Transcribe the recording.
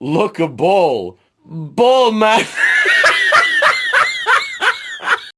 Look a ball. Ball, man.